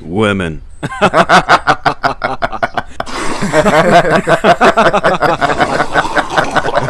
Women.